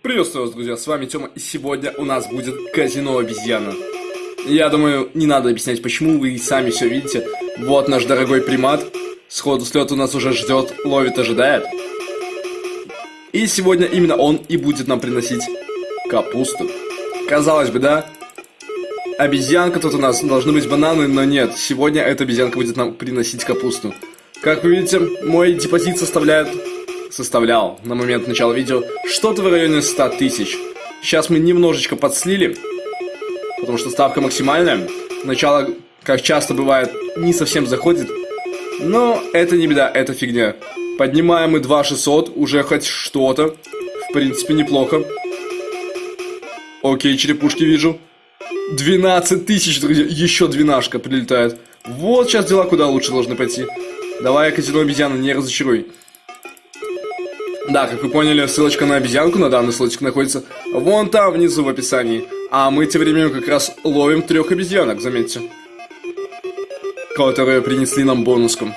Приветствую вас, друзья, с вами Тёма, и сегодня у нас будет казино обезьяна. Я думаю, не надо объяснять, почему, вы и сами все видите. Вот наш дорогой примат, сходу с лёта нас уже ждет, ловит, ожидает. И сегодня именно он и будет нам приносить капусту. Казалось бы, да? Обезьянка тут у нас, должны быть бананы, но нет. Сегодня эта обезьянка будет нам приносить капусту. Как вы видите, мой депозит составляет составлял на момент начала видео что-то в районе 100 тысяч. Сейчас мы немножечко подслили, потому что ставка максимальная. Начало, как часто бывает, не совсем заходит. Но это не беда, это фигня. Поднимаем мы 2600, уже хоть что-то. В принципе, неплохо. Окей, черепушки вижу. 12 тысяч, друзья, еще двенашка прилетает. Вот сейчас дела куда лучше должны пойти. Давай, казино обезьяна, не разочаруй. Да, как вы поняли, ссылочка на обезьянку, на данную ссылочку находится вон там внизу в описании. А мы тем временем как раз ловим трех обезьянок, заметьте. Которые принесли нам бонуском.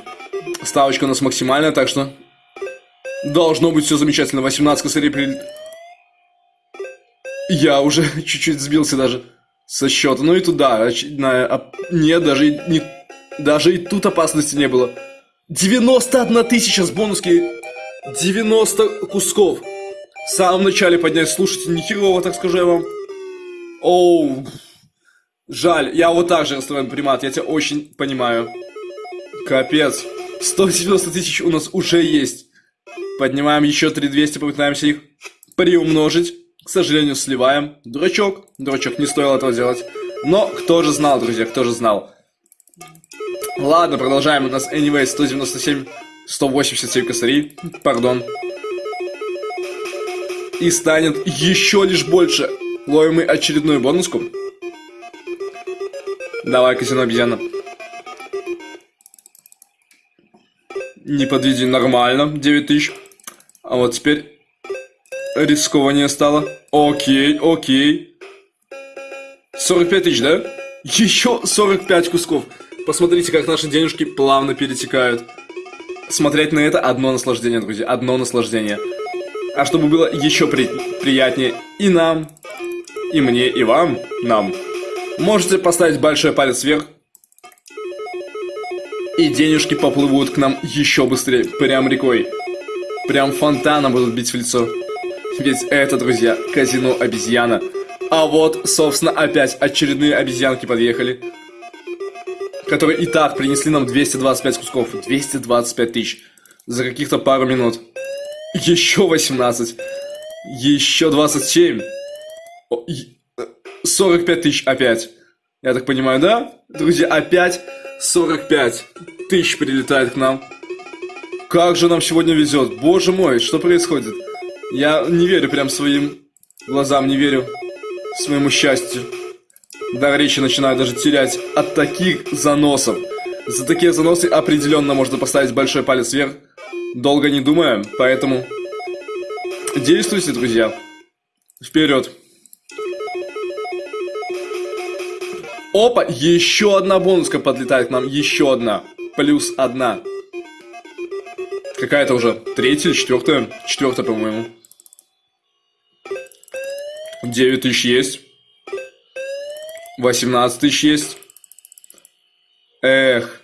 Ставочка у нас максимальная, так что должно быть все замечательно. 18 косарей при... Я уже чуть-чуть сбился даже со счета. Ну и туда, очередная... Нет, даже не... даже и тут опасности не было. 91 тысяча с бонуски 90 кусков. В самом начале поднять, слушайте, нехерово, так скажу я вам. Оу, жаль, я вот так же расстроен, примат, я тебя очень понимаю. Капец, 190 тысяч у нас уже есть. Поднимаем еще 3200, попытаемся их приумножить. К сожалению, сливаем. Дурачок, дурачок, не стоило этого делать. Но кто же знал, друзья, кто же знал. Ладно, продолжаем. У нас anyway 197 187 косарей, пардон. И станет еще лишь больше. Ловим мы очередную бонуску. Давай, казино обезьяна. Не подведи, нормально, 9000. А вот теперь рискованнее стало. Окей, окей. 45 тысяч, да? Еще 45 кусков. Посмотрите, как наши денежки плавно перетекают смотреть на это одно наслаждение, друзья, одно наслаждение. А чтобы было еще при приятнее и нам, и мне, и вам, нам, можете поставить большой палец вверх, и денежки поплывут к нам еще быстрее, прям рекой. Прям фонтаном будут бить в лицо. Ведь это, друзья, казино обезьяна. А вот, собственно, опять очередные обезьянки подъехали которые и так принесли нам 225 кусков. 225 тысяч. За каких-то пару минут. Еще 18. Еще 27. 45 тысяч опять. Я так понимаю, да? Друзья, опять 45 тысяч прилетает к нам. Как же нам сегодня везет. Боже мой, что происходит? Я не верю прям своим глазам, не верю своему счастью. Дар речи начинаю даже терять от таких заносов. За такие заносы определенно можно поставить большой палец вверх. Долго не думая, поэтому... Действуйте, друзья. Вперед. Опа, еще одна бонуска подлетает к нам, еще одна. Плюс одна. Какая-то уже третья или четвертая? Четвертая, по-моему. 9 тысяч есть. 18 тысяч есть. Эх.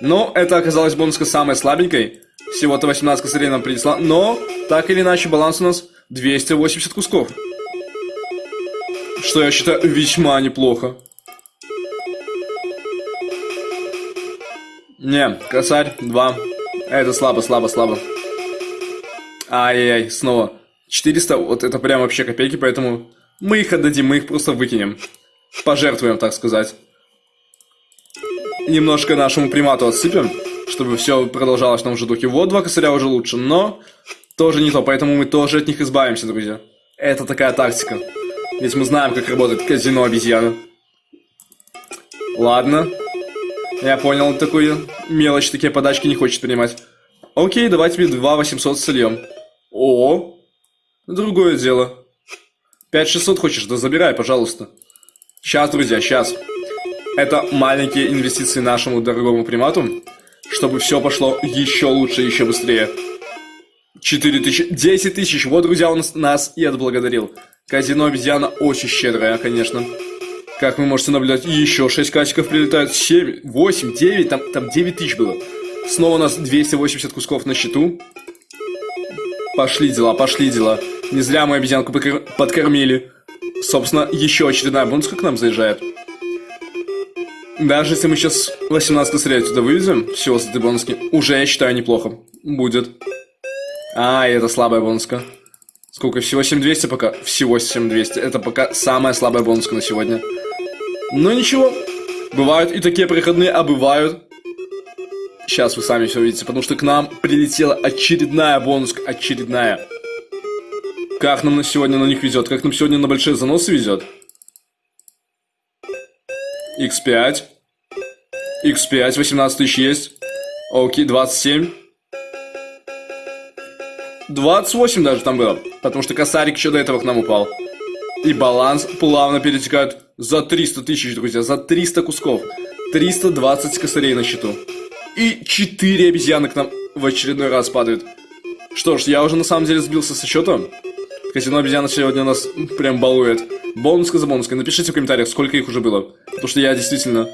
Но это оказалось бонуска самой слабенькой. Всего-то 18 косарей нам принесла. Но, так или иначе, баланс у нас 280 кусков. Что я считаю весьма неплохо. Не, косарь, 2. Это слабо, слабо, слабо. Ай-яй-яй, снова. 400, вот это прям вообще копейки, поэтому мы их отдадим, мы их просто выкинем пожертвуем, так сказать. Немножко нашему примату отсыпем, чтобы все продолжалось в том же духе. Вот два косаря уже лучше, но тоже не то, поэтому мы тоже от них избавимся, друзья. Это такая тактика. Ведь мы знаем, как работает казино обезьяны. Ладно. Я понял, такую мелочь, такие подачки не хочет принимать. Окей, давай тебе 2 800 сольем. О, другое дело. 5600 хочешь? Да забирай, пожалуйста. Сейчас, друзья, сейчас. Это маленькие инвестиции нашему дорогому примату, чтобы все пошло еще лучше, еще быстрее. 4 тысячи, 10 тысяч. Вот, друзья, он нас и отблагодарил. Казино обезьяна очень щедрая, конечно. Как вы можете наблюдать, еще 6 качиков прилетают, 7, 8, 9, там, там 9 тысяч было. Снова у нас 280 кусков на счету. Пошли дела, пошли дела. Не зря мы обезьянку подкормили. Собственно, еще очередная бонуска к нам заезжает. Даже если мы сейчас 18 косарей отсюда вывезем, всего с этой бонуски, уже, я считаю, неплохо будет. А, это слабая бонуска. Сколько? Всего 7200 пока? Всего 7200. Это пока самая слабая бонуска на сегодня. Но ничего. Бывают и такие проходные, а бывают. Сейчас вы сами все увидите, потому что к нам прилетела очередная бонуска. Очередная. Как нам на сегодня на них везет? Как нам сегодня на большие заносы везет? X5. X5, 18 тысяч есть. Окей, 27. 28 даже там было. Потому что косарик еще до этого к нам упал. И баланс плавно перетекает за 300 тысяч, друзья. За 300 кусков. 320 косарей на счету. И 4 обезьяны к нам в очередной раз падают. Что ж, я уже на самом деле сбился со счета. Казино обезьяна сегодня нас прям балует. Бонуска за бонуской. Напишите в комментариях, сколько их уже было. Потому что я действительно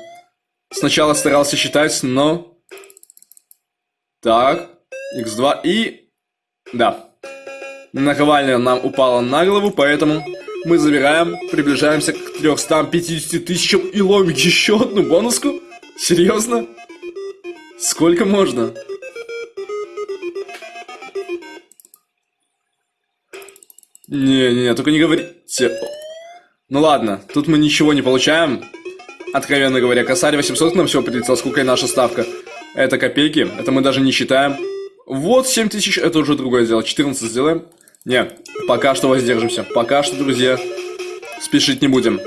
сначала старался считать, но... Так, x2 и... Да. Наковальня нам упала на голову, поэтому мы забираем, приближаемся к 350 тысячам и ловим еще одну бонуску? Серьезно? Сколько можно? Не-не-не, только не говорите. Ну ладно, тут мы ничего не получаем. Откровенно говоря, косарь 800 нам все прилетел, сколько и наша ставка. Это копейки, это мы даже не считаем. Вот 7000, это уже другое дело. 14 сделаем. Не, пока что воздержимся. Пока что, друзья, спешить не будем.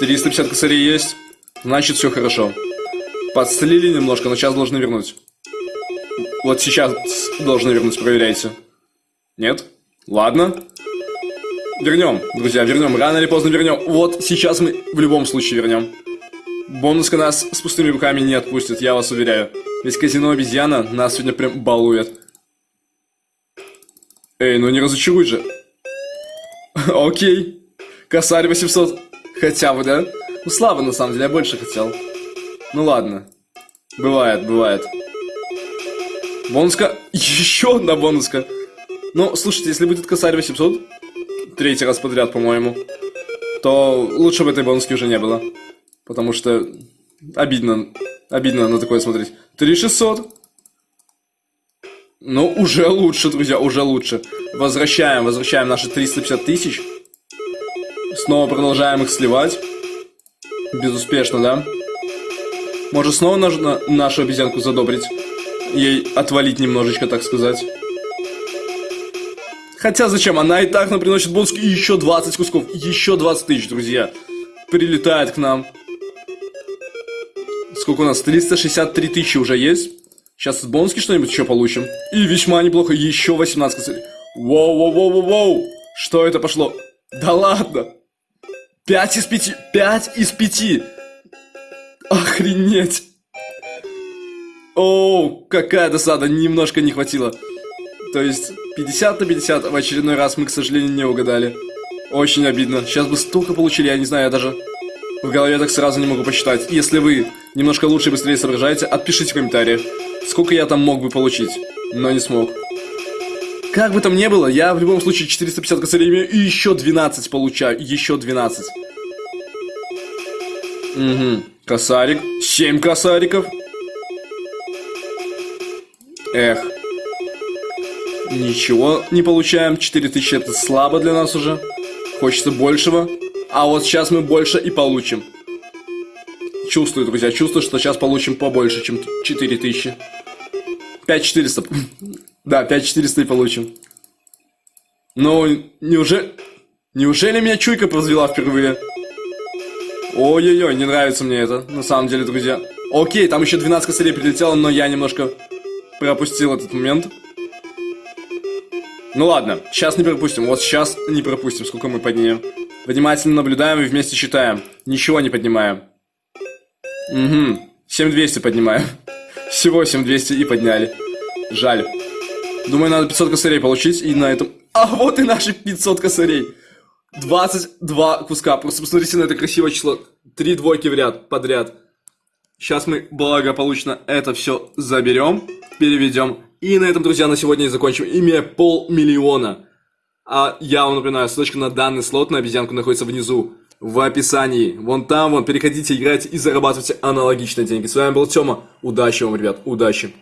350 косарей есть, значит все хорошо. Подслили немножко, но сейчас должны вернуть. Вот сейчас должны вернуть, проверяйте. Нет? Ладно. Вернем, друзья, вернем. Рано или поздно вернем. Вот сейчас мы в любом случае вернем. Бонуска нас с пустыми руками не отпустит, я вас уверяю. Ведь казино обезьяна нас сегодня прям балует. Эй, ну не разочаруй же. Окей. Косарь 800. Хотя бы, да? Ну слабо на самом деле, я больше хотел. Ну ладно. Бывает, бывает. Бонуска. Еще одна бонуска. Ну, слушайте, если будет косарь 800, третий раз подряд, по-моему, то лучше бы этой бонуски уже не было. Потому что обидно, обидно на такое смотреть. 3600. Ну, уже лучше, друзья, уже лучше. Возвращаем, возвращаем наши 350 тысяч. Снова продолжаем их сливать. Безуспешно, да? Может, снова нужно нашу обезьянку задобрить? Ей отвалить немножечко, так сказать. Хотя зачем? Она и так нам приносит бонус еще 20 кусков. Еще 20 тысяч, друзья. Прилетает к нам. Сколько у нас? 363 тысячи уже есть. Сейчас с бонуски что-нибудь еще получим. И весьма неплохо. Еще 18 косарей. Воу-воу-воу-воу-воу. Что это пошло? Да ладно. 5 из 5. 5 из 5. Охренеть. Оу, какая досада. Немножко не хватило. То есть 50 на 50 в очередной раз мы, к сожалению, не угадали. Очень обидно. Сейчас бы столько получили, я не знаю, я даже в голове так сразу не могу посчитать. Если вы немножко лучше и быстрее соображаете, отпишите в комментариях, сколько я там мог бы получить, но не смог. Как бы там ни было, я в любом случае 450 косарей имею и еще 12 получаю, еще 12. Угу, косарик, 7 косариков. Эх, Ничего не получаем. 4000 это слабо для нас уже. Хочется большего. А вот сейчас мы больше и получим. Чувствую, друзья, чувствую, что сейчас получим побольше, чем 4000. 5400. Да, 5400 и получим. Но неужели... Неужели меня чуйка развела впервые? Ой-ой-ой, не нравится мне это, на самом деле, друзья. Окей, там еще 12 косарей прилетело, но я немножко пропустил этот момент. Ну ладно, сейчас не пропустим. Вот сейчас не пропустим, сколько мы поднимем. Внимательно наблюдаем и вместе считаем. Ничего не поднимаем. Угу. 7200 поднимаем. Всего 7200 и подняли. Жаль. Думаю, надо 500 косарей получить, и на этом... А вот и наши 500 косарей! 22 куска. Просто посмотрите на это красивое число. Три двойки в ряд, подряд. Сейчас мы благополучно это все заберем, переведем. И на этом, друзья, на сегодня и закончим. Имея полмиллиона. А я вам напоминаю, ссылочка на данный слот на обезьянку находится внизу, в описании. Вон там, вон, переходите, играйте и зарабатывайте аналогичные деньги. С вами был Тёма. Удачи вам, ребят, удачи.